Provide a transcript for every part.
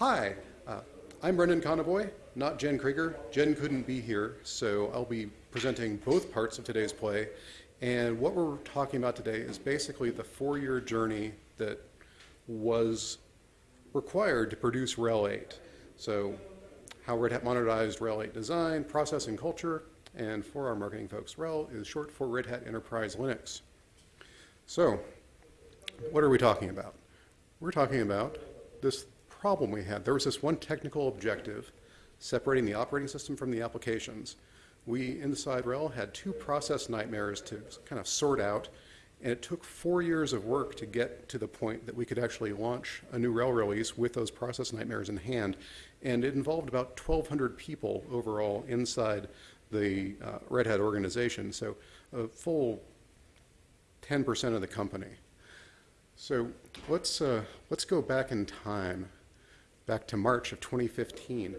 Hi, uh, I'm Brendan Conoboy, not Jen Krieger. Jen couldn't be here, so I'll be presenting both parts of today's play. And what we're talking about today is basically the four-year journey that was required to produce RHEL 8. So how Red Hat monetized RHEL 8 design, process, and culture. And for our marketing folks, RHEL is short for Red Hat Enterprise Linux. So what are we talking about? We're talking about this problem we had. There was this one technical objective separating the operating system from the applications. We, inside RHEL, had two process nightmares to kind of sort out, and it took four years of work to get to the point that we could actually launch a new RHEL release with those process nightmares in hand. And it involved about 1,200 people overall inside the uh, Red Hat organization, so a full 10% of the company. So let's, uh, let's go back in time, back to March of 2015.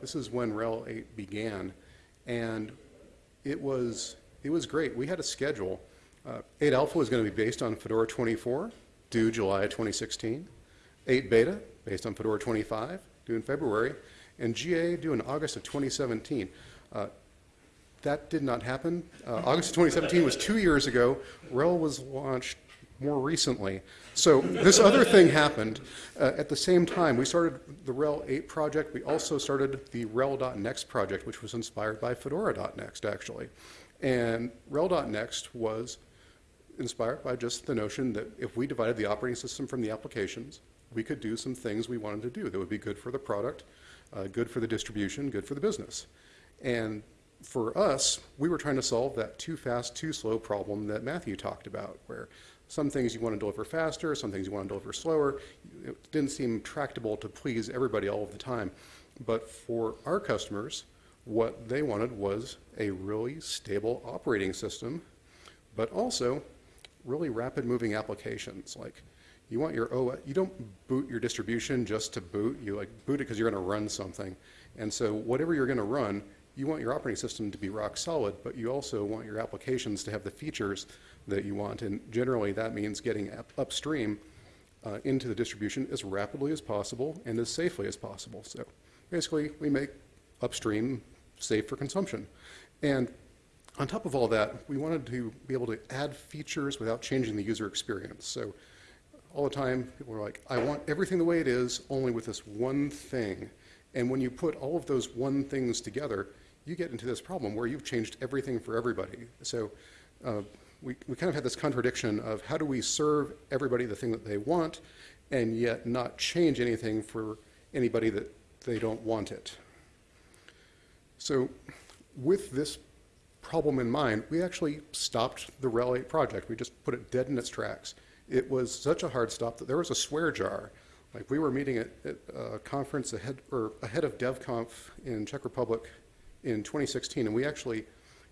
This is when RHEL 8 began, and it was, it was great. We had a schedule. Uh, 8 Alpha was going to be based on Fedora 24, due July 2016. 8 Beta, based on Fedora 25, due in February. And GA, due in August of 2017. Uh, that did not happen. Uh, August of 2017 was two years ago. RHEL was launched more recently. So this other thing happened uh, at the same time. We started the RHEL 8 project. We also started the RHEL.next project, which was inspired by Fedora.next, actually. And RHEL.next was inspired by just the notion that if we divided the operating system from the applications, we could do some things we wanted to do that would be good for the product, uh, good for the distribution, good for the business. And for us, we were trying to solve that too fast, too slow problem that Matthew talked about, where some things you want to deliver faster, some things you want to deliver slower. It didn't seem tractable to please everybody all of the time. But for our customers, what they wanted was a really stable operating system, but also really rapid moving applications. Like you want your OS, you don't boot your distribution just to boot, you like boot it because you're going to run something. And so whatever you're going to run, you want your operating system to be rock solid, but you also want your applications to have the features that you want. And generally, that means getting up upstream uh, into the distribution as rapidly as possible and as safely as possible. So basically, we make upstream safe for consumption. And on top of all that, we wanted to be able to add features without changing the user experience. So all the time, people are like, I want everything the way it is, only with this one thing. And when you put all of those one things together, you get into this problem where you've changed everything for everybody. So uh, we, we kind of had this contradiction of how do we serve everybody the thing that they want and yet not change anything for anybody that they don't want it. So with this problem in mind, we actually stopped the RHEL 8 project. We just put it dead in its tracks. It was such a hard stop that there was a swear jar. Like we were meeting at, at a conference ahead, or ahead of DevConf in Czech Republic in 2016, and we actually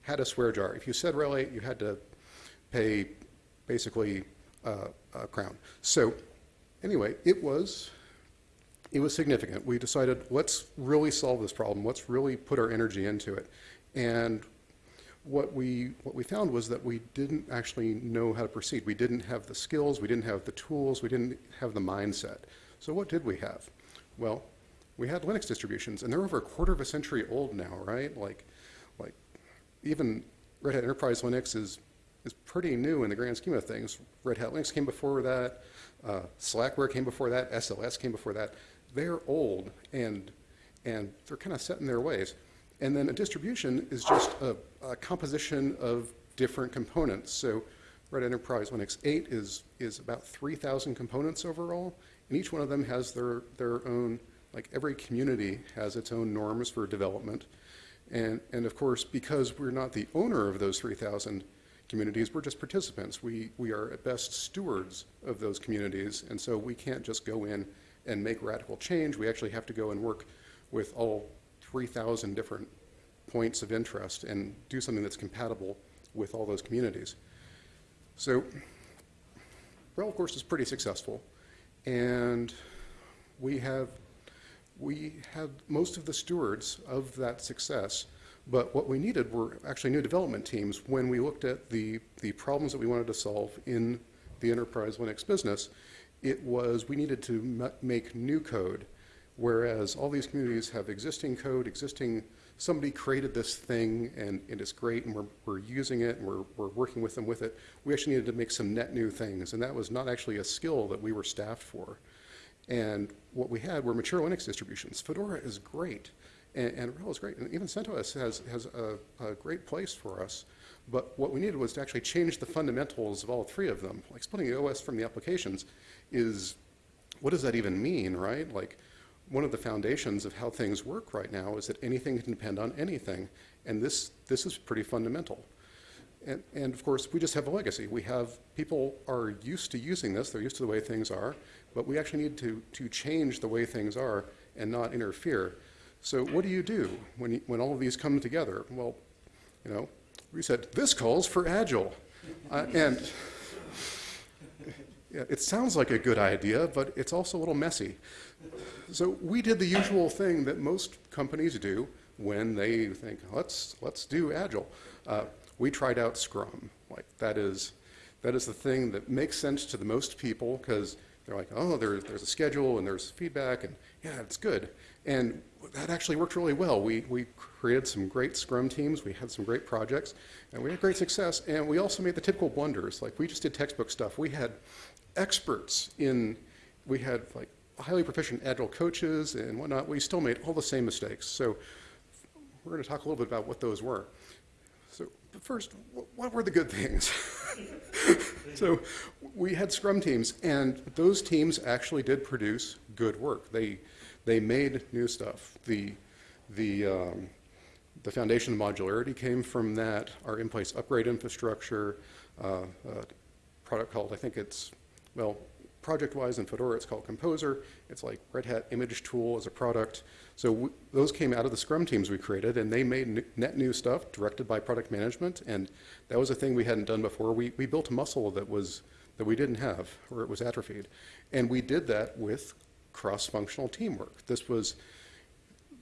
had a swear jar. If you said RHEL 8, you had to pay basically uh, a crown. So anyway, it was it was significant. We decided let's really solve this problem. Let's really put our energy into it. And what we what we found was that we didn't actually know how to proceed. We didn't have the skills. We didn't have the tools. We didn't have the mindset. So what did we have? Well, we had Linux distributions, and they're over a quarter of a century old now, right? Like, like even Red Hat Enterprise Linux is is pretty new in the grand scheme of things. Red Hat Linux came before that, uh, Slackware came before that, SLS came before that. They're old and, and they're kind of set in their ways. And then a distribution is just a, a composition of different components. So Red Enterprise Linux 8 is, is about 3,000 components overall, and each one of them has their, their own, like every community has its own norms for development. And, and of course, because we're not the owner of those 3,000 communities, we're just participants. We, we are at best stewards of those communities, and so we can't just go in and make radical change. We actually have to go and work with all 3,000 different points of interest and do something that's compatible with all those communities. So RHEL, of course, is pretty successful, and we have we had most of the stewards of that success but what we needed were actually new development teams when we looked at the, the problems that we wanted to solve in the enterprise Linux business. It was we needed to make new code Whereas all these communities have existing code, existing, somebody created this thing and it is great and we're, we're using it and we're, we're working with them with it. We actually needed to make some net new things and that was not actually a skill that we were staffed for. And what we had were mature Linux distributions. Fedora is great and, and RHEL is great. And even CentOS has, has a, a great place for us. But what we needed was to actually change the fundamentals of all three of them. Like splitting the OS from the applications is, what does that even mean, right? Like, one of the foundations of how things work right now is that anything can depend on anything, and this, this is pretty fundamental. And, and, of course, we just have a legacy. We have, people are used to using this, they're used to the way things are, but we actually need to, to change the way things are and not interfere. So what do you do when, you, when all of these come together? Well, you know, we said, this calls for Agile. Uh, and yeah, it sounds like a good idea, but it's also a little messy. So we did the usual thing that most companies do when they think, let's, let's do Agile. Uh, we tried out Scrum. Like that is, that is the thing that makes sense to the most people because they're like, oh, there, there's a schedule and there's feedback and yeah, it's good. And that actually worked really well. We, we created some great Scrum teams, we had some great projects, and we had great success. And we also made the typical blunders. Like we just did textbook stuff. We had experts in, we had like highly proficient agile coaches and whatnot, we still made all the same mistakes. So we're going to talk a little bit about what those were. So first, what were the good things? so we had Scrum teams, and those teams actually did produce good work. They, they made new stuff. The, the, um, the foundation of modularity came from that, our in-place upgrade infrastructure, uh, product called, I think it's, well, project-wise in Fedora, it's called Composer. It's like Red Hat Image Tool as a product. So those came out of the Scrum teams we created, and they made net new stuff directed by product management, and that was a thing we hadn't done before. We, we built a muscle that was that we didn't have, or it was atrophied, and we did that with cross-functional teamwork. This was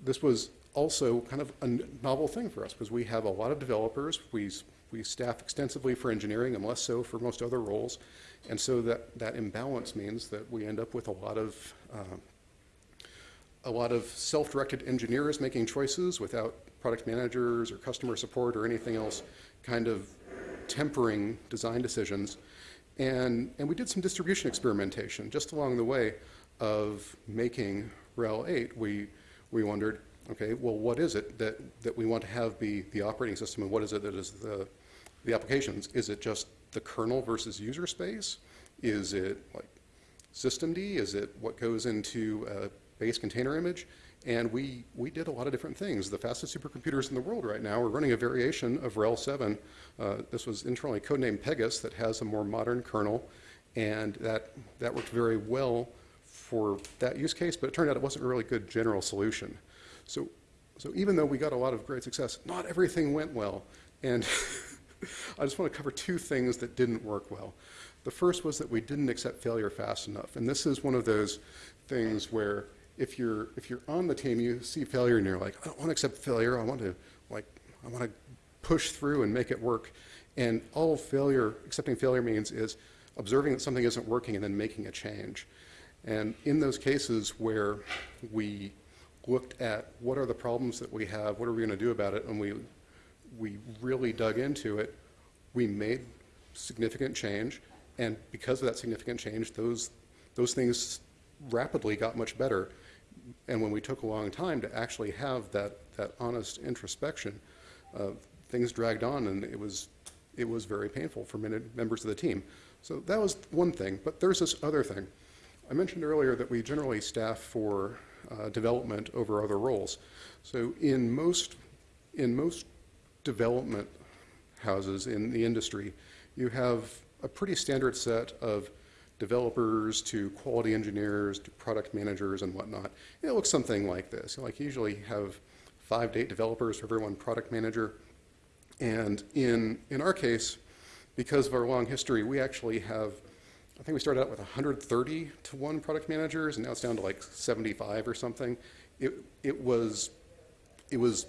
this was also kind of a novel thing for us because we have a lot of developers. We we staff extensively for engineering and less so for most other roles. And so that, that imbalance means that we end up with a lot of uh, a lot of self-directed engineers making choices without product managers or customer support or anything else kind of tempering design decisions. And, and we did some distribution experimentation just along the way of making RHEL 8. We, we wondered, okay, well, what is it that, that we want to have be the operating system and what is it that is the, the applications? Is it just the kernel versus user space? Is it like systemd? Is it what goes into a base container image? And we, we did a lot of different things. The fastest supercomputers in the world right now are running a variation of RHEL 7. Uh, this was internally codenamed Pegas that has a more modern kernel. And that, that worked very well for that use case, but it turned out it wasn't a really good general solution. So, so even though we got a lot of great success, not everything went well. And I just want to cover two things that didn't work well. The first was that we didn't accept failure fast enough. And this is one of those things where if you're, if you're on the team, you see failure and you're like, I don't want to accept failure. I want to, like, I want to push through and make it work. And all failure, accepting failure means is observing that something isn't working and then making a change. And in those cases where we looked at what are the problems that we have, what are we going to do about it, and we we really dug into it, we made significant change, and because of that significant change, those, those things rapidly got much better. And when we took a long time to actually have that, that honest introspection, uh, things dragged on and it was, it was very painful for many members of the team. So that was one thing, but there's this other thing. I mentioned earlier that we generally staff for uh, development over other roles. So in most, in most development houses in the industry, you have a pretty standard set of developers to quality engineers to product managers and whatnot. It looks something like this. Like you usually have five to eight developers for every one product manager. And in, in our case, because of our long history, we actually have, I think we started out with 130 to one product managers, and now it's down to like 75 or something. It, it was, it was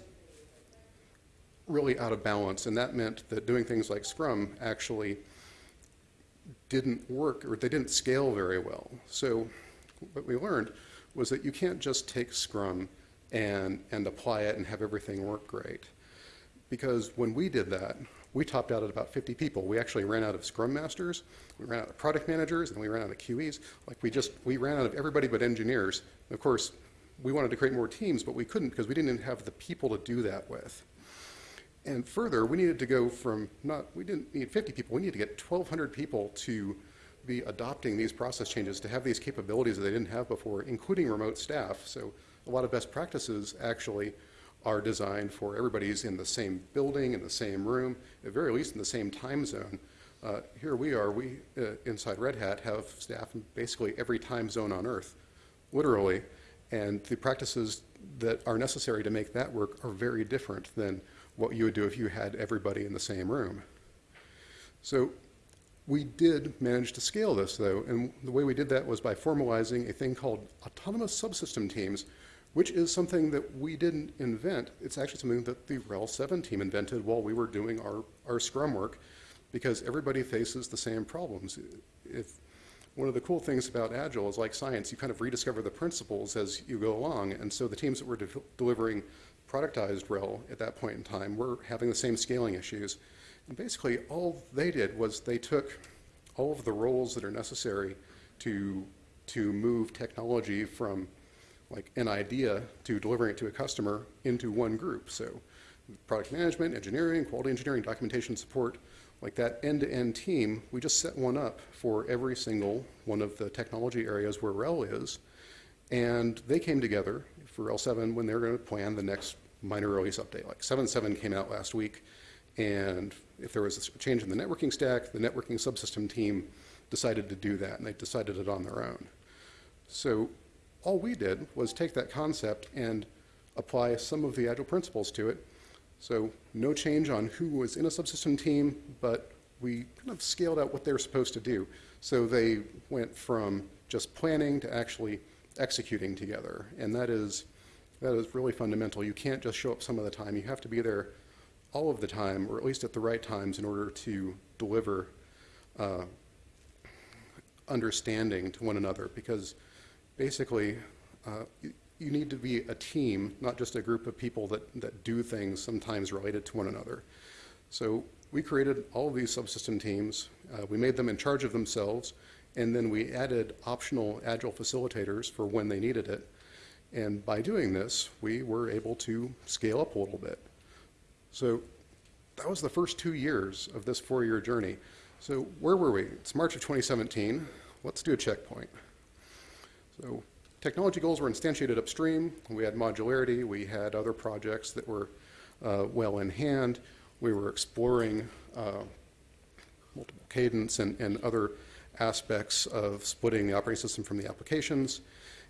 really out of balance, and that meant that doing things like Scrum actually didn't work, or they didn't scale very well. So what we learned was that you can't just take Scrum and, and apply it and have everything work great. Because when we did that, we topped out at about 50 people. We actually ran out of Scrum Masters, we ran out of product managers, and we ran out of QEs. Like we just, we ran out of everybody but engineers. Of course, we wanted to create more teams, but we couldn't because we didn't have the people to do that with. And further, we needed to go from not, we didn't need 50 people, we needed to get 1,200 people to be adopting these process changes, to have these capabilities that they didn't have before, including remote staff. So a lot of best practices actually are designed for everybody's in the same building, in the same room, at very least in the same time zone. Uh, here we are, we uh, inside Red Hat have staff in basically every time zone on Earth, literally, and the practices that are necessary to make that work are very different than what you would do if you had everybody in the same room. So we did manage to scale this, though, and the way we did that was by formalizing a thing called autonomous subsystem teams, which is something that we didn't invent. It's actually something that the RHEL 7 team invented while we were doing our, our Scrum work, because everybody faces the same problems. If one of the cool things about Agile is like science, you kind of rediscover the principles as you go along, and so the teams that were de delivering productized RHEL at that point in time were having the same scaling issues. And basically, all they did was they took all of the roles that are necessary to, to move technology from like an idea to delivering it to a customer into one group. So product management, engineering, quality engineering, documentation support, like that end-to-end -end team, we just set one up for every single one of the technology areas where RHEL is. And they came together for RHEL 7 when they were going to plan the next minor release update. Like 7.7 came out last week, and if there was a change in the networking stack, the networking subsystem team decided to do that, and they decided it on their own. So all we did was take that concept and apply some of the Agile principles to it. So no change on who was in a subsystem team, but we kind of scaled out what they were supposed to do. So they went from just planning to actually executing together. And that is, that is really fundamental. You can't just show up some of the time. You have to be there all of the time, or at least at the right times, in order to deliver uh, understanding to one another. Because basically, uh, you, need to be a team, not just a group of people that, that do things sometimes related to one another. So we created all of these subsystem teams. Uh, we made them in charge of themselves, and then we added optional Agile facilitators for when they needed it. And by doing this, we were able to scale up a little bit. So that was the first two years of this four-year journey. So where were we? It's March of 2017. Let's do a checkpoint. So technology goals were instantiated upstream. We had modularity. We had other projects that were uh, well in hand. We were exploring uh, multiple cadence and, and other aspects of splitting the operating system from the applications.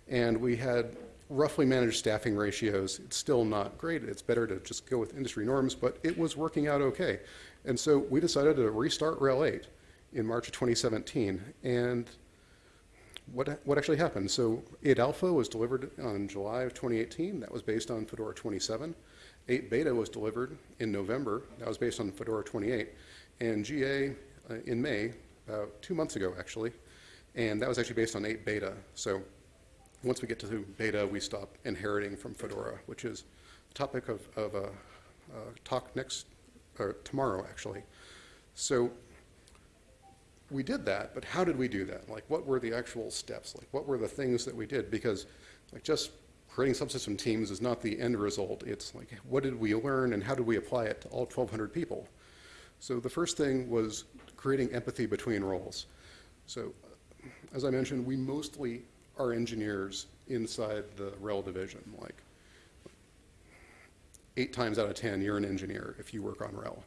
And we had roughly managed staffing ratios. It's still not great. It's better to just go with industry norms, but it was working out okay. And so we decided to restart RHEL 8 in March of 2017. And what, what actually happened? So 8 Alpha was delivered on July of 2018. That was based on Fedora 27. 8 Beta was delivered in November. That was based on Fedora 28. And GA uh, in May, about two months ago actually. And that was actually based on 8 Beta. So once we get to beta, we stop inheriting from Fedora, which is the topic of, of a, a talk next, or tomorrow actually. So we did that, but how did we do that? Like what were the actual steps? Like what were the things that we did? Because like just creating subsystem teams is not the end result. It's like what did we learn and how did we apply it to all 1,200 people? So the first thing was creating empathy between roles. So as I mentioned, we mostly are engineers inside the RHEL division. Like eight times out of 10, you're an engineer if you work on RHEL.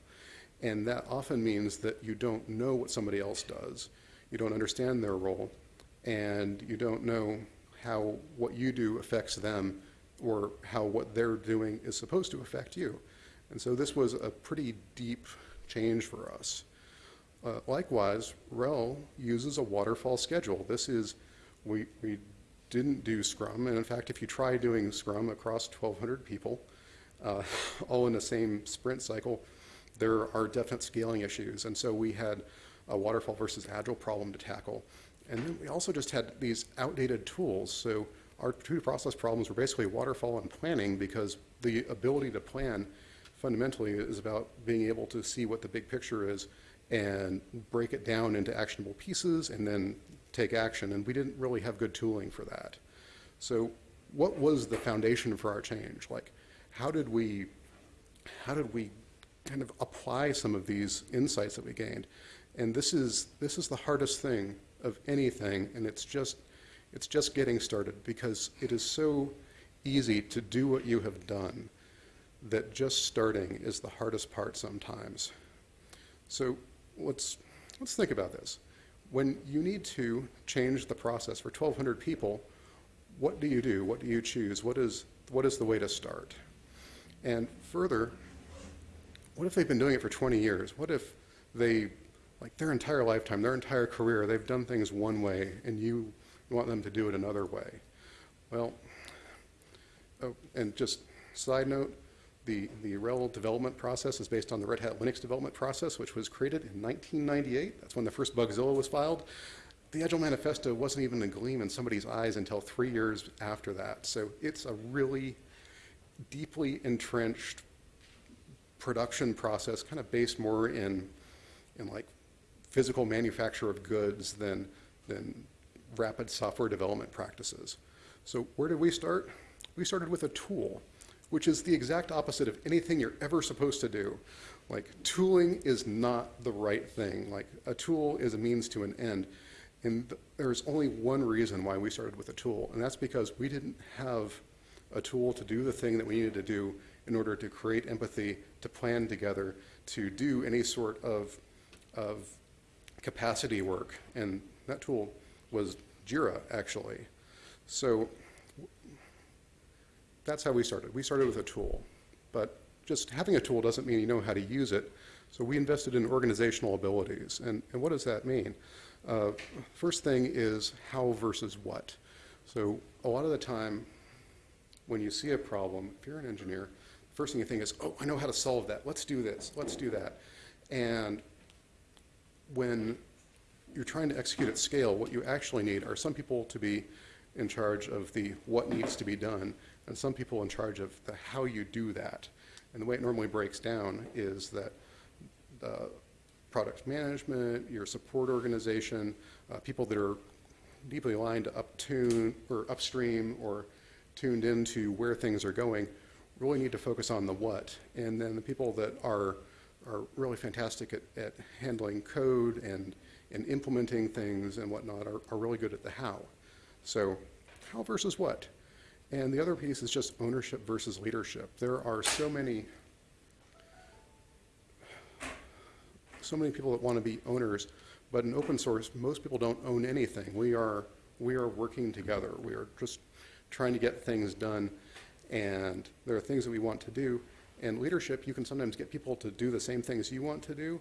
And that often means that you don't know what somebody else does. You don't understand their role, and you don't know how what you do affects them or how what they're doing is supposed to affect you. And so this was a pretty deep change for us. Uh, likewise, RHEL uses a waterfall schedule. This is we, we didn't do Scrum, and in fact, if you try doing Scrum across 1,200 people, uh, all in the same sprint cycle, there are definite scaling issues. And so we had a waterfall versus agile problem to tackle. And then we also just had these outdated tools. So our two process problems were basically waterfall and planning because the ability to plan fundamentally is about being able to see what the big picture is and break it down into actionable pieces and then take action. And we didn't really have good tooling for that. So what was the foundation for our change? Like, how did we, how did we kind of apply some of these insights that we gained? And this is, this is the hardest thing of anything, and it's just, it's just getting started because it is so easy to do what you have done that just starting is the hardest part sometimes. So let's, let's think about this. When you need to change the process for 1,200 people, what do you do? What do you choose? What is, what is the way to start? And further, what if they've been doing it for 20 years? What if they, like their entire lifetime, their entire career, they've done things one way and you want them to do it another way? Well, oh, and just side note, the, the RHEL development process is based on the Red Hat Linux development process, which was created in 1998. That's when the first Bugzilla was filed. The Agile Manifesto wasn't even a gleam in somebody's eyes until three years after that. So it's a really deeply entrenched production process, kind of based more in, in like physical manufacture of goods than, than rapid software development practices. So where did we start? We started with a tool which is the exact opposite of anything you're ever supposed to do. Like, tooling is not the right thing. Like, a tool is a means to an end. And th there's only one reason why we started with a tool, and that's because we didn't have a tool to do the thing that we needed to do in order to create empathy, to plan together, to do any sort of, of capacity work. And that tool was Jira, actually. So that's how we started. We started with a tool, but just having a tool doesn't mean you know how to use it. So we invested in organizational abilities. And, and what does that mean? Uh, first thing is how versus what. So a lot of the time, when you see a problem, if you're an engineer, first thing you think is, oh, I know how to solve that. Let's do this. Let's do that. And when you're trying to execute at scale, what you actually need are some people to be in charge of the what needs to be done, and some people in charge of the how you do that. And the way it normally breaks down is that the product management, your support organization, uh, people that are deeply aligned to uptune or upstream or tuned into where things are going really need to focus on the what. And then the people that are are really fantastic at, at handling code and, and implementing things and whatnot are, are really good at the how. So how versus what? And the other piece is just ownership versus leadership. There are so many, so many people that want to be owners, but in open source, most people don't own anything. We are, we are working together. We are just trying to get things done, and there are things that we want to do. And leadership, you can sometimes get people to do the same things you want to do.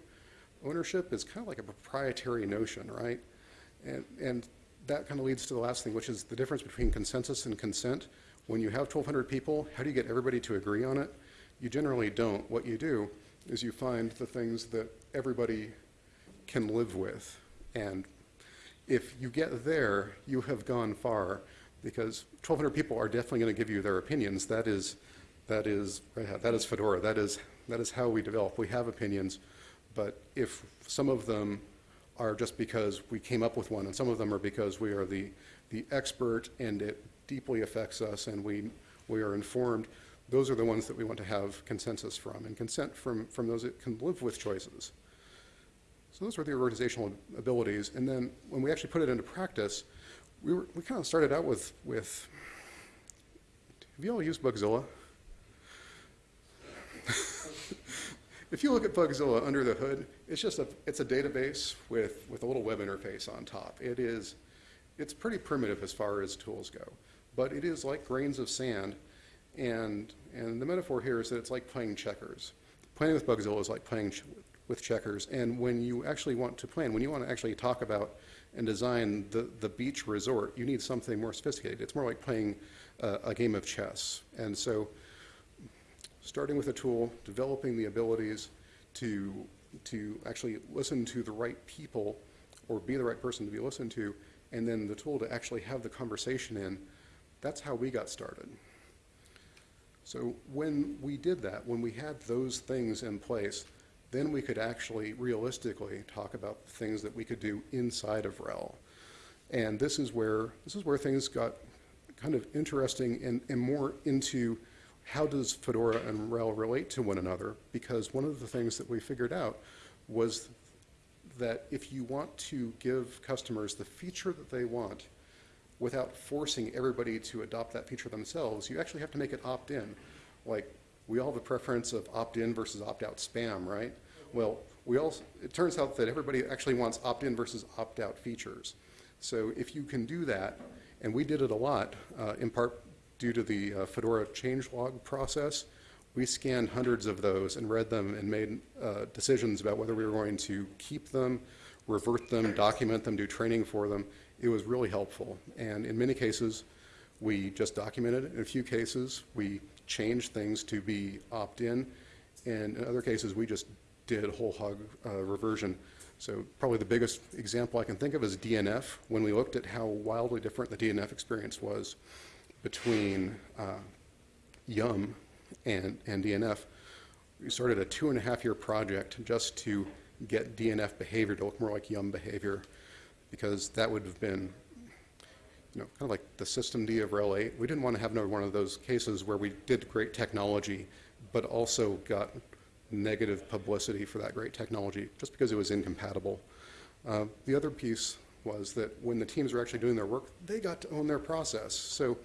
Ownership is kind of like a proprietary notion, right? And, and that kind of leads to the last thing, which is the difference between consensus and consent. When you have 1,200 people, how do you get everybody to agree on it? You generally don't. What you do is you find the things that everybody can live with. And if you get there, you have gone far because 1,200 people are definitely going to give you their opinions. That is, that is, that is Fedora. That is, that is how we develop. We have opinions, but if some of them are just because we came up with one, and some of them are because we are the, the expert and it deeply affects us and we, we are informed. Those are the ones that we want to have consensus from, and consent from, from those that can live with choices. So those are the organizational abilities. And then when we actually put it into practice, we, were, we kind of started out with, with have you all used Bugzilla? If you look at Bugzilla under the hood, it's just a, it's a database with, with a little web interface on top. It is, it's pretty primitive as far as tools go, but it is like grains of sand. And, and the metaphor here is that it's like playing checkers. Playing with Bugzilla is like playing ch with checkers. And when you actually want to plan, when you want to actually talk about and design the, the beach resort, you need something more sophisticated. It's more like playing uh, a game of chess. And so starting with a tool, developing the abilities to, to actually listen to the right people or be the right person to be listened to, and then the tool to actually have the conversation in, That's how we got started. So when we did that, when we had those things in place, then we could actually realistically talk about things that we could do inside of RHEL. And this is where, this is where things got kind of interesting and, and more into how does Fedora and RHEL relate to one another? Because one of the things that we figured out was that if you want to give customers the feature that they want without forcing everybody to adopt that feature themselves, you actually have to make it opt-in. Like, we all have a preference of opt-in versus opt-out spam, right? Well, we also, it turns out that everybody actually wants opt-in versus opt-out features. So if you can do that, and we did it a lot, uh, in part due to the uh, Fedora changelog process, we scanned hundreds of those and read them and made uh, decisions about whether we were going to keep them, revert them, document them, do training for them. It was really helpful. And in many cases, we just documented it. In a few cases, we changed things to be opt-in. And in other cases, we just did whole hog uh, reversion. So probably the biggest example I can think of is DNF. When we looked at how wildly different the DNF experience was between uh, Yum and, and DNF, we started a two and a half year project just to get DNF behavior to look more like Yum behavior because that would have been you know, kind of like the systemd of RHEL 8. We didn't want to have another one of those cases where we did great technology, but also got negative publicity for that great technology just because it was incompatible. Uh, the other piece was that when the teams were actually doing their work, they got to own their process. So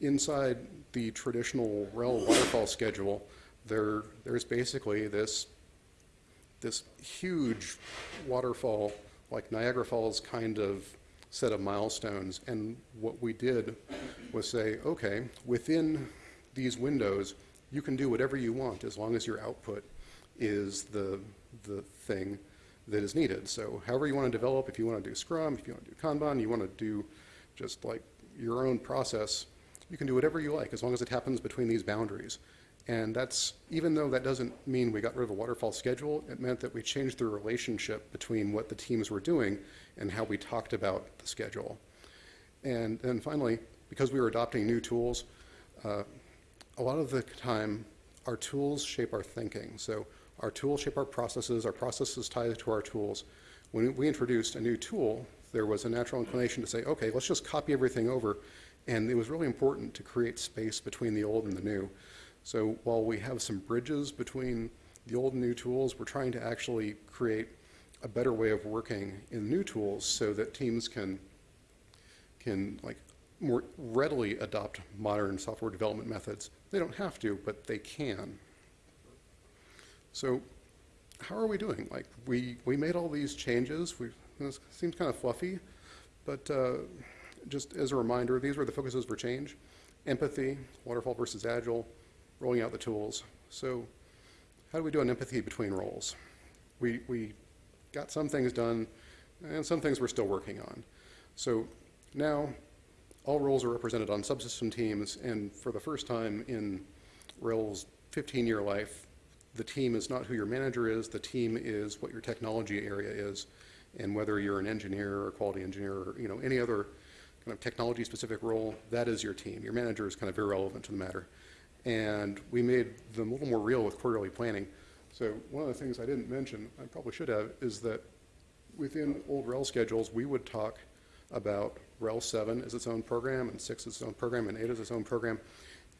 inside the traditional RHEL waterfall schedule, there, there's basically this, this huge waterfall, like Niagara Falls kind of set of milestones. And what we did was say, okay, within these windows, you can do whatever you want as long as your output is the, the thing that is needed. So however you want to develop, if you want to do Scrum, if you want to do Kanban, you want to do just like your own process, you can do whatever you like as long as it happens between these boundaries. And that's, even though that doesn't mean we got rid of a waterfall schedule, it meant that we changed the relationship between what the teams were doing and how we talked about the schedule. And then finally, because we were adopting new tools, uh, a lot of the time, our tools shape our thinking. So our tools shape our processes, our processes tie to our tools. When we introduced a new tool, there was a natural inclination to say, okay, let's just copy everything over. And it was really important to create space between the old and the new. So while we have some bridges between the old and new tools, we're trying to actually create a better way of working in new tools so that teams can, can like more readily adopt modern software development methods. They don't have to, but they can. So how are we doing? Like we, we made all these changes. We, this seems kind of fluffy, but uh, just as a reminder, these were the focuses for change. Empathy, waterfall versus agile, rolling out the tools. So how do we do an empathy between roles? We, we got some things done, and some things we're still working on. So now all roles are represented on subsystem teams, and for the first time in RHEL's 15-year life, the team is not who your manager is, the team is what your technology area is, and whether you're an engineer or quality engineer or you know any other kind of technology-specific role, that is your team. Your manager is kind of irrelevant to the matter. And we made them a little more real with quarterly planning. So one of the things I didn't mention, I probably should have, is that within old RHEL schedules, we would talk about RHEL 7 as its own program, and 6 as its own program, and 8 as its own program.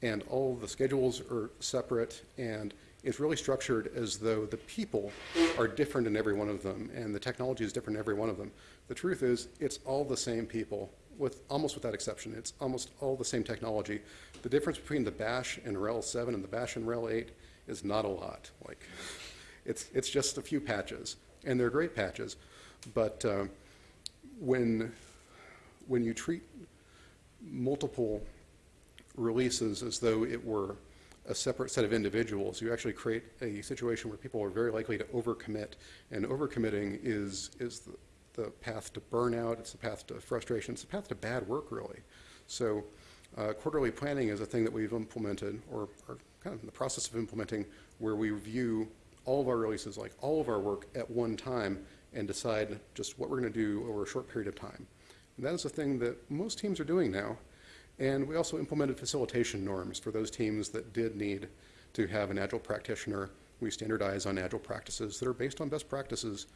And all the schedules are separate, and it's really structured as though the people are different in every one of them, and the technology is different in every one of them. The truth is, it's all the same people, with almost without exception. It's almost all the same technology. The difference between the Bash and RHEL 7 and the Bash and RHEL 8 is not a lot. Like, it's, it's just a few patches, and they're great patches. But uh, when, when you treat multiple releases as though it were a separate set of individuals, you actually create a situation where people are very likely to overcommit. And overcommitting is, is the, the path to burnout, it's the path to frustration, it's the path to bad work, really. So uh, quarterly planning is a thing that we've implemented, or are kind of in the process of implementing, where we review all of our releases, like all of our work at one time, and decide just what we're going to do over a short period of time. And that is a thing that most teams are doing now. And we also implemented facilitation norms for those teams that did need to have an Agile practitioner. We standardize on Agile practices that are based on best practices.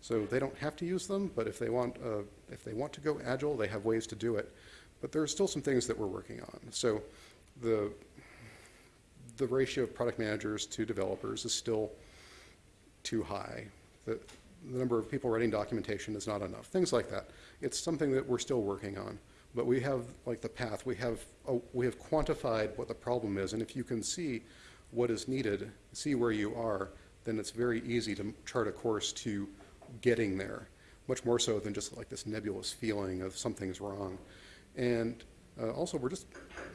So they don't have to use them, but if they want, uh, if they want to go Agile, they have ways to do it. But there are still some things that we're working on. So the, the ratio of product managers to developers is still too high. The, the number of people writing documentation is not enough, things like that. It's something that we're still working on. But we have, like the path, we have, oh, we have quantified what the problem is, and if you can see what is needed, see where you are, then it's very easy to chart a course to getting there, much more so than just like this nebulous feeling of something's wrong. And uh, also, we're just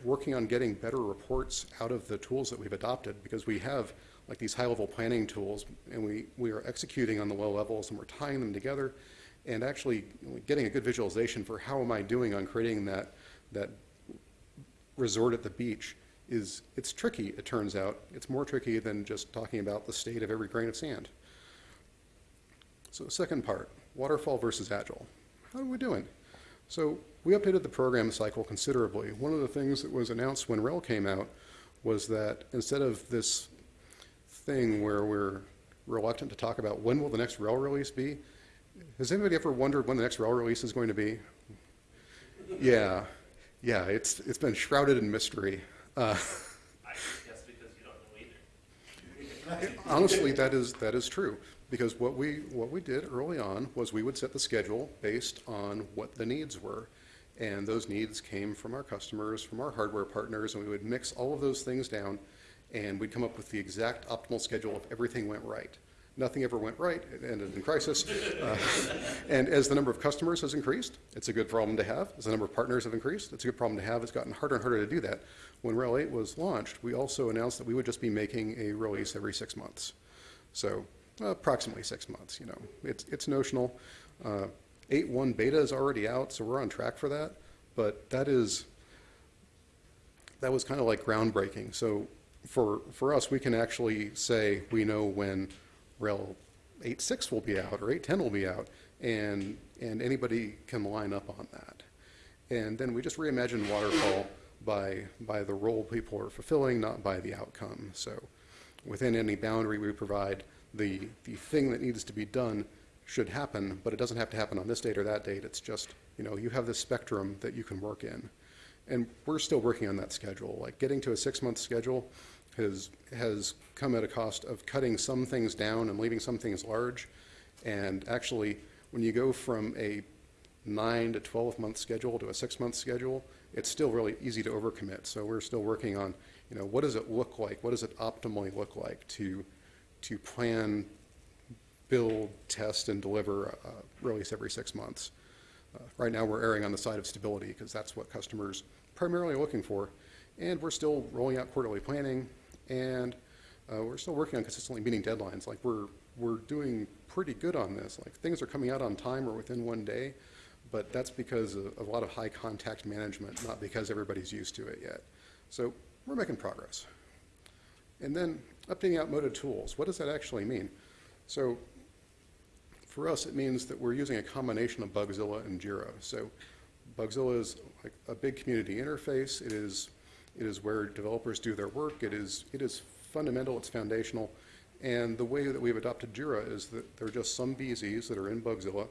working on getting better reports out of the tools that we've adopted because we have like these high-level planning tools, and we, we are executing on the low levels, and we're tying them together, and actually getting a good visualization for how am I doing on creating that, that resort at the beach is, it's tricky, it turns out. It's more tricky than just talking about the state of every grain of sand. So second part, waterfall versus agile. How are we doing? So we updated the program cycle considerably. One of the things that was announced when RHEL came out was that instead of this thing where we're reluctant to talk about when will the next RHEL release be, has anybody ever wondered when the next RHEL release is going to be? Yeah, yeah, it's, it's been shrouded in mystery. Uh, honestly, that is, that is true. Because what we, what we did early on was we would set the schedule based on what the needs were. And those needs came from our customers, from our hardware partners, and we would mix all of those things down and we'd come up with the exact optimal schedule if everything went right. Nothing ever went right, it ended in crisis. Uh, and as the number of customers has increased, it's a good problem to have. As the number of partners have increased, it's a good problem to have. It's gotten harder and harder to do that. When RHEL 8 was launched, we also announced that we would just be making a release every six months. So uh, approximately six months, you know. It's, it's notional. Uh, 8.1 beta is already out, so we're on track for that. But that is, that was kind of like groundbreaking. So for, for us, we can actually say we know when RHEL 8.6 will be out or 8.10 will be out, and, and anybody can line up on that. And then we just reimagine waterfall by, by the role people are fulfilling, not by the outcome. So within any boundary we provide, the, the thing that needs to be done should happen, but it doesn't have to happen on this date or that date. It's just, you know, you have this spectrum that you can work in. And we're still working on that schedule. Like getting to a six-month schedule has, has come at a cost of cutting some things down and leaving some things large. And actually, when you go from a nine to 12 month schedule to a six month schedule, it's still really easy to overcommit. So we're still working on, you know, what does it look like? What does it optimally look like to, to plan, build, test, and deliver a release every six months? Uh, right now, we're erring on the side of stability because that's what customers primarily are looking for. And we're still rolling out quarterly planning, and uh, we're still working on consistently meeting deadlines. Like we're we're doing pretty good on this. Like things are coming out on time or within one day, but that's because of, a lot of high contact management, not because everybody's used to it yet. So we're making progress. And then updating outmoded tools. What does that actually mean? So for us, it means that we're using a combination of Bugzilla and Jira. So Bugzilla is like a big community interface. It is, it is where developers do their work. It is, it is fundamental, it's foundational. And the way that we've adopted Jira is that there are just some BZs that are in Bugzilla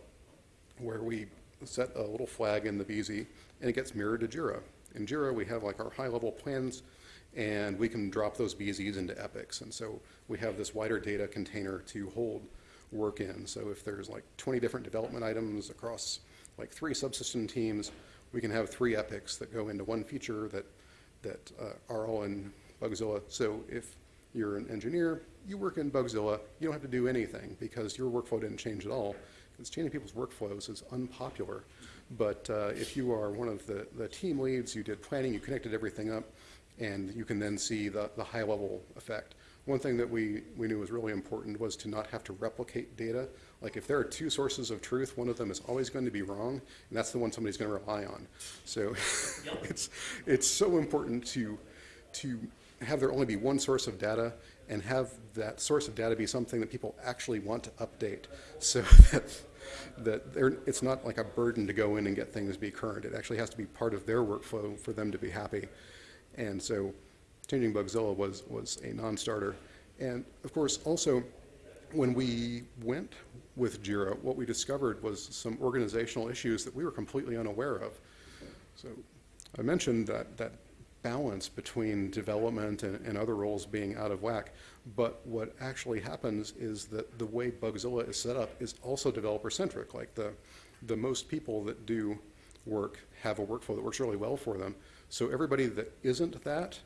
where we set a little flag in the BZ and it gets mirrored to Jira. In Jira, we have like our high level plans and we can drop those BZs into epics. And so we have this wider data container to hold work in. So if there's like 20 different development items across like three subsystem teams, we can have three epics that go into one feature that, that uh, are all in Bugzilla. So if you're an engineer, you work in Bugzilla, you don't have to do anything because your workflow didn't change at all. Because changing people's workflows is unpopular. But uh, if you are one of the, the team leads, you did planning, you connected everything up, and you can then see the, the high level effect. One thing that we, we knew was really important was to not have to replicate data. Like if there are two sources of truth, one of them is always going to be wrong, and that's the one somebody's going to rely on. So it's, it's so important to, to have there only be one source of data and have that source of data be something that people actually want to update so that, that they're, it's not like a burden to go in and get things to be current. It actually has to be part of their workflow for them to be happy. And so changing Bugzilla was, was a non-starter. And of course, also, when we went with Jira, what we discovered was some organizational issues that we were completely unaware of. So I mentioned that, that balance between development and, and other roles being out of whack, but what actually happens is that the way Bugzilla is set up is also developer-centric. Like the, the most people that do work have a workflow that works really well for them. So everybody that isn't that,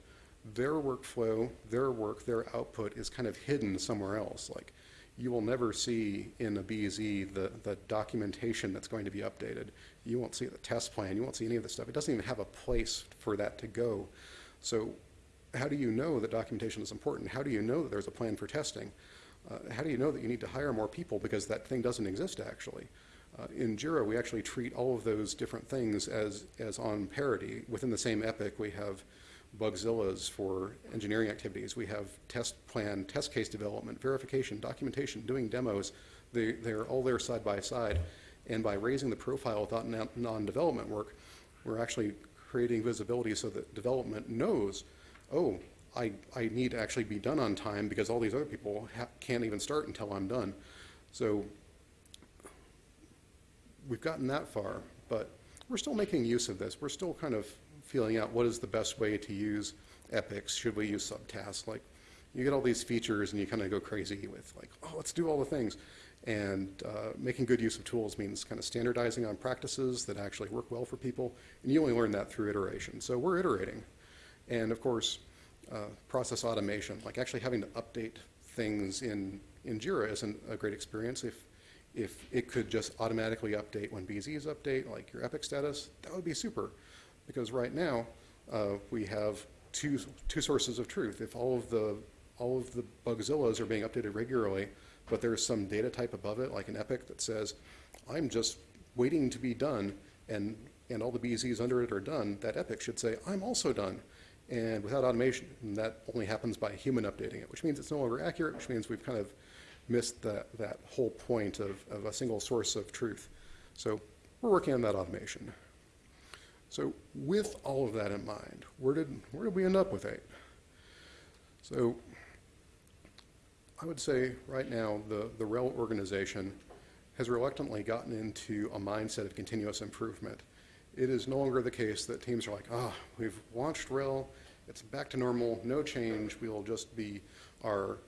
their workflow, their work, their output is kind of hidden somewhere else. Like you will never see in a BZ the, the documentation that's going to be updated. You won't see the test plan. You won't see any of this stuff. It doesn't even have a place for that to go. So how do you know that documentation is important? How do you know that there's a plan for testing? Uh, how do you know that you need to hire more people because that thing doesn't exist actually? Uh, in Jira, we actually treat all of those different things as, as on parity. Within the same epic, we have Bugzillas for engineering activities. We have test plan, test case development, verification, documentation, doing demos. They, they're all there side by side. And by raising the profile without non- non-development work, we're actually creating visibility so that development knows, oh, I, I need to actually be done on time because all these other people can't even start until I'm done. So we've gotten that far, but we're still making use of this. We're still kind of feeling out what is the best way to use epics. Should we use subtasks? Like, you get all these features and you kind of go crazy with like, oh, let's do all the things. And uh, making good use of tools means kind of standardizing on practices that actually work well for people. And you only learn that through iteration. So we're iterating. And of course, uh, process automation, like actually having to update things in, in Jira isn't a great experience. If, if it could just automatically update when BZs update, like your Epic status, that would be super. Because right now, uh, we have two, two sources of truth. If all of the, all of the Bugzillas are being updated regularly, but there's some data type above it, like an Epic, that says, I'm just waiting to be done, and, and all the BZs under it are done, that Epic should say, I'm also done. And without automation, that only happens by human updating it, which means it's no longer accurate, which means we've kind of missed that, that whole point of, of a single source of truth. So we're working on that automation. So with all of that in mind, where did, where did we end up with eight? So I would say right now the, the RHEL organization has reluctantly gotten into a mindset of continuous improvement. It is no longer the case that teams are like, ah, oh, we've launched RHEL, it's back to normal, no change, we will just be our,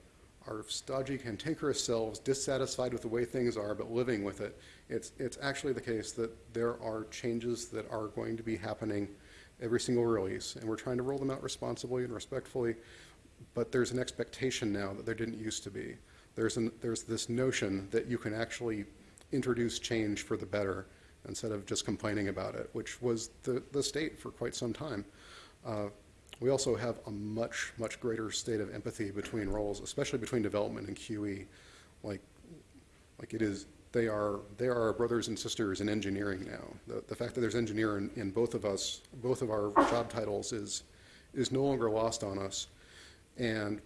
our stodgy, cantankerous selves, dissatisfied with the way things are, but living with it. It's, it's actually the case that there are changes that are going to be happening every single release, and we're trying to roll them out responsibly and respectfully, but there's an expectation now that there didn't used to be. There's, an, there's this notion that you can actually introduce change for the better instead of just complaining about it, which was the, the state for quite some time. Uh, we also have a much, much greater state of empathy between roles, especially between development and QE. Like, like it is, they are, they are brothers and sisters in engineering now. The, the fact that there's engineer in, in both of us, both of our job titles is, is no longer lost on us. And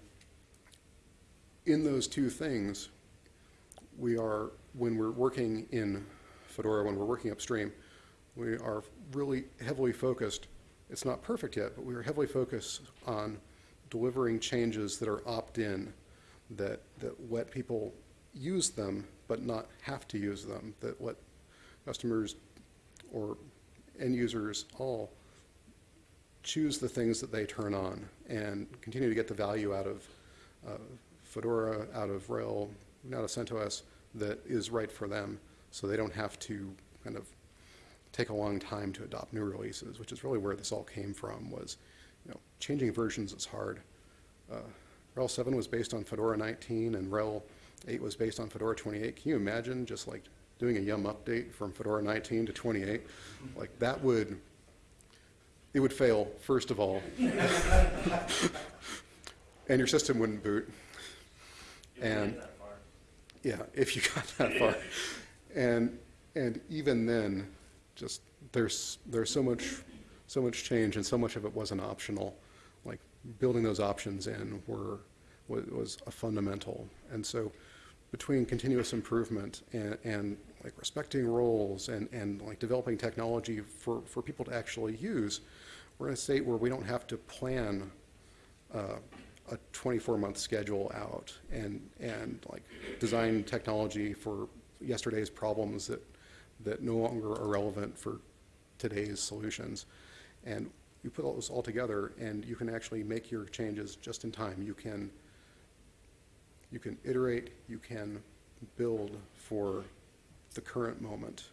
in those two things, we are, when we're working in Fedora, when we're working upstream, we are really heavily focused. It's not perfect yet, but we are heavily focused on delivering changes that are opt-in, that, that let people use them but not have to use them, that let customers or end users all choose the things that they turn on and continue to get the value out of uh, Fedora, out of RHEL, out of CentOS that is right for them so they don't have to kind of take a long time to adopt new releases, which is really where this all came from was, you know, changing versions is hard. Uh, RHEL 7 was based on Fedora 19 and RHEL 8 was based on Fedora 28. Can you imagine just like doing a yum update from Fedora 19 to 28? Like that would, it would fail, first of all. and your system wouldn't boot. You And- that far. Yeah, if you got that far. And, and even then, just, there's, there's so much, so much change and so much of it wasn't optional. Like building those options in were, was, was a fundamental. And so between continuous improvement and, and like respecting roles and, and like developing technology for, for people to actually use, we're in a state where we don't have to plan uh, a 24-month schedule out and, and like design technology for yesterday's problems that, that no longer are relevant for today's solutions. And you put all those all together and you can actually make your changes just in time. You can, you can iterate, you can build for the current moment.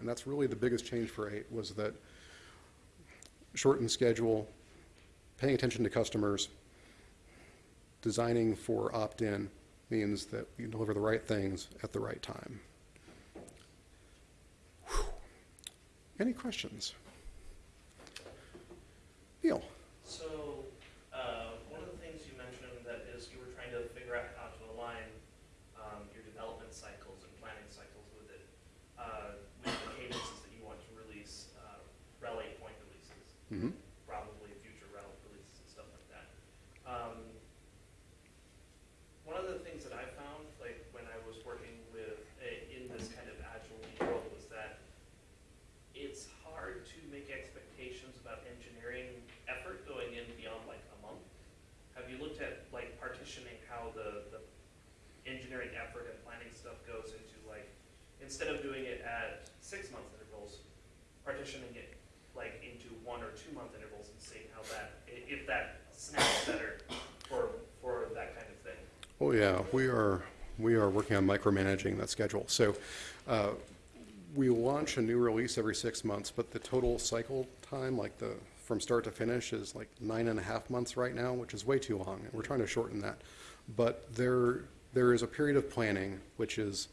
And that's really the biggest change for eight was that shortened schedule, paying attention to customers, designing for opt-in means that you deliver the right things at the right time. Any questions? Neil? So, uh, one of the things you mentioned that is you were trying to figure out how to align, um, your development cycles and planning cycles with it, uh, with the cadences that you want to release, uh, RHEL eight point releases, Mm-hmm. probably future RHEL releases and stuff like that. Um, one of the things that I found, like, when I was working with, a- in this kind of agile world, was that it's hard to make expectations about engineering effort going in beyond like a month. Have you looked at like partitioning how the, the engineering effort and planning stuff goes into like, instead of doing it at six month intervals, partitioning it like into one or two month intervals and seeing how that, if that snaps better for, for that kind of thing? Oh, yeah, we are, we are working on micromanaging that schedule. So uh, we launch a new release every six months, but the total cycle time, like the, from start to finish, is like nine and a half months right now, which is way too long, and we're trying to shorten that. But there, there is a period of planning, which is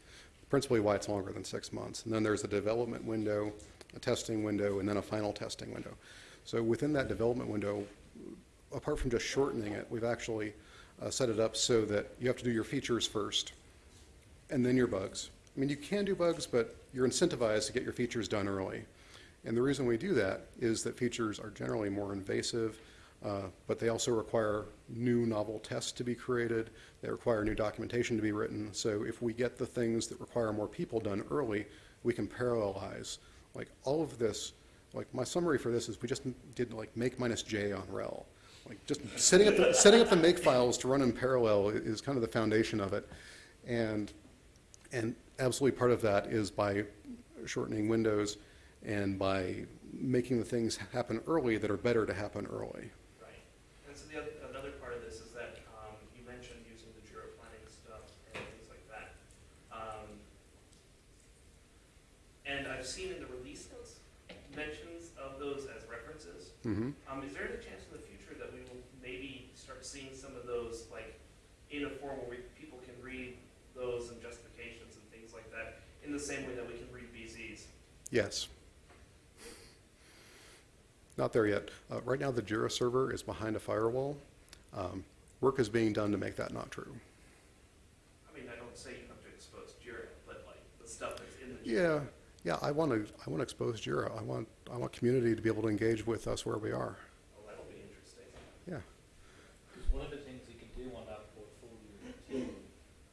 principally why it's longer than six months. And then there's a development window, a testing window, and then a final testing window. So within that development window, apart from just shortening it, we've actually uh, set it up so that you have to do your features first, and then your bugs. I mean, you can do bugs, but you're incentivized to get your features done early. And the reason we do that is that features are generally more invasive, uh, but they also require new novel tests to be created. They require new documentation to be written. So if we get the things that require more people done early, we can parallelize. Like all of this, like my summary for this is we just did like make minus J on RHEL. Like just setting up the, setting up the make files to run in parallel is kind of the foundation of it. And, and absolutely part of that is by shortening windows and by making the things happen early that are better to happen early. And so the other, another part of this is that, um, you mentioned using the Jira planning stuff and things like that. Um, and I've seen in the release notes mentions of those as references. Mhm. Um, is there any chance in the future that we will maybe start seeing some of those, like, in a form where we, people can read those and justifications and things like that, in the same way that we can read BZs? Yes. Not there yet. Uh, Right now, the Jira server is behind a firewall. Um, Work is being done to make that not true. I mean, I don't say you have to expose Jira, but like, the stuff that's in the. Jira. Yeah, yeah, I want to, I want to expose Jira. I want, I want community to be able to engage with us where we are. Oh, that'll be interesting. Yeah. One of the things you can do on that portfolio too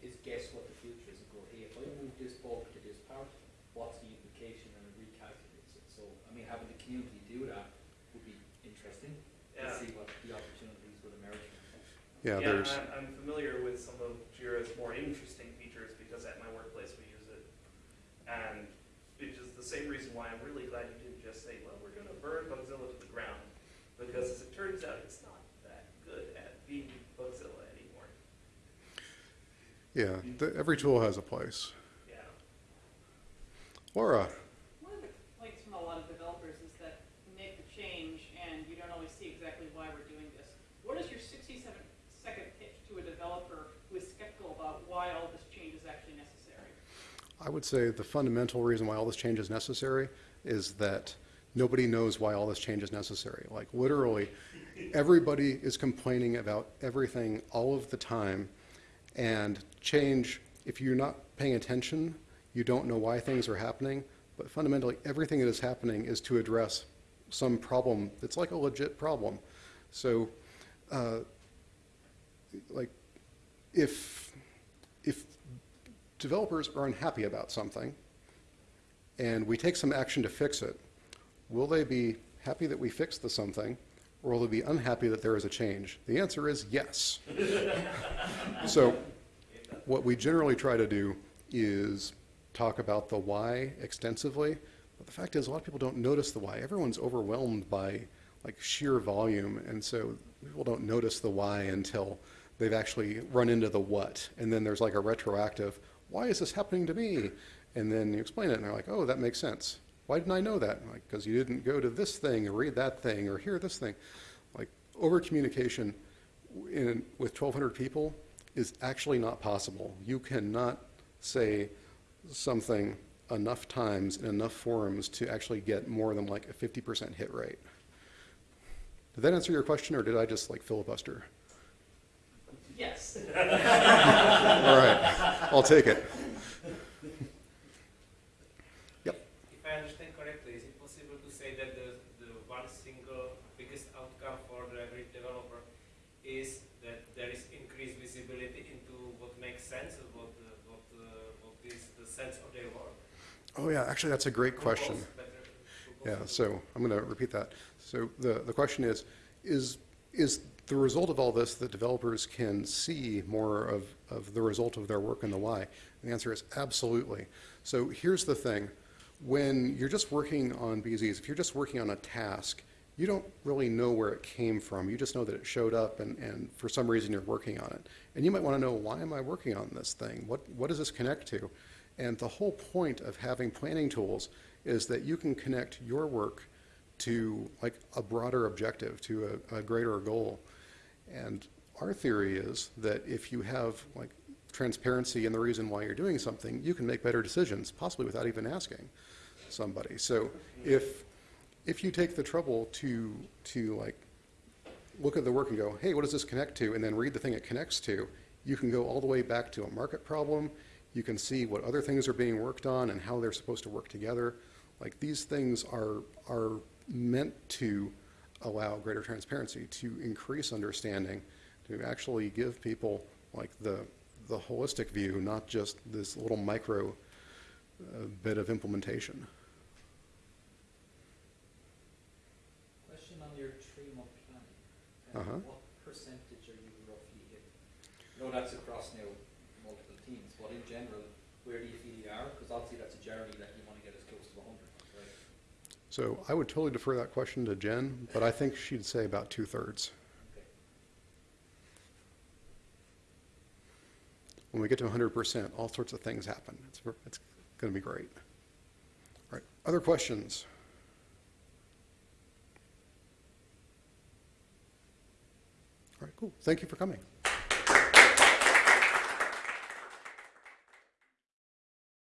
is guess what the future is and go, hey, if I move this bulk to this part, what's the implication and it recalculates it. So, I mean, having the community do that would be interesting to Yeah. see what the opportunities would emerge from that. Yeah, there's, I'm, I'm familiar with some of Jira's more interesting features because at my workplace we use it. And which is the same reason why I'm really glad you didn't just say, well, we're gonna burn Bugzilla to the ground. Because as it turns out, it's not that good at being Bugzilla anymore. yeah, the- every tool has a place. Yeah. Laura? One of the complaints from a lot of developers is that we make the change and you don't always see exactly why we're doing this. What is your sixty-seven second pitch to a developer who is skeptical about why all this change is actually necessary? I would say the fundamental reason why all this change is necessary is that nobody knows why all this change is necessary. Like literally, everybody is complaining about everything all of the time. And change, if you're not paying attention, you don't know why things are happening. But fundamentally, everything that is happening is to address some problem that's like a legit problem. So uh, like, if, if developers are unhappy about something, and we take some action to fix it, will they be happy that we fixed the something, or will they be unhappy that there is a change? The answer is yes. So, what we generally try to do is talk about the why extensively, but the fact is, a lot of people don't notice the why. Everyone's overwhelmed by like sheer volume, and so people don't notice the why until they've actually run into the what, and then there's like a retroactive, why is this happening to me? And then you explain it, and they're like, oh, that makes sense. Why didn't I know that? Like, because you didn't go to this thing or read that thing or hear this thing. Like, over communication in, with 1,200 people is actually not possible. You cannot say something enough times in enough forums to actually get more than like a 50% hit rate. Did that answer your question, or did I just like filibuster? Yes. All right, I'll take it. Yep. If I understand correctly, is it possible to say that the, the one single biggest outcome for the every developer is that there is increased visibility into what makes sense and what, uh, what, uh, what is the sense of their work? Oh yeah, actually, that's a great question. Better- Yeah, so I'm going to repeat that. So the, the question is, is, is the result of all this that developers can see more of, of the result of their work and the why? And the answer is absolutely. So here's the thing. When you're just working on BZs, if you're just working on a task, you don't really know where it came from. You just know that it showed up and, and for some reason you're working on it. And you might want to know, why am I working on this thing? What, what does this connect to? And the whole point of having planning tools is that you can connect your work to like a broader objective, to a, a greater goal. And our theory is that if you have like transparency in the reason why you're doing something, you can make better decisions, possibly without even asking somebody. So if if you take the trouble to to like look at the work and go, hey, what does this connect to? And then read the thing it connects to, you can go all the way back to a market problem. You can see what other things are being worked on and how they're supposed to work together. Like these things are, are meant to allow greater transparency, to increase understanding, to actually give people like the, the holistic view, not just this little micro uh, bit of implementation. Question on your three-month planning. Um, Uh-huh. What percentage are you roughly hitting? No, that's across now multiple teams, but in general, where do you feel you are? Because obviously that's a journey that you want to get as close to hundred, right? So I would totally defer that question to Jen, but I think she'd say about two-thirds. When we get to 100%, all sorts of things happen. It's, it's going to be great. All right, other questions? All right, cool. Thank you for coming.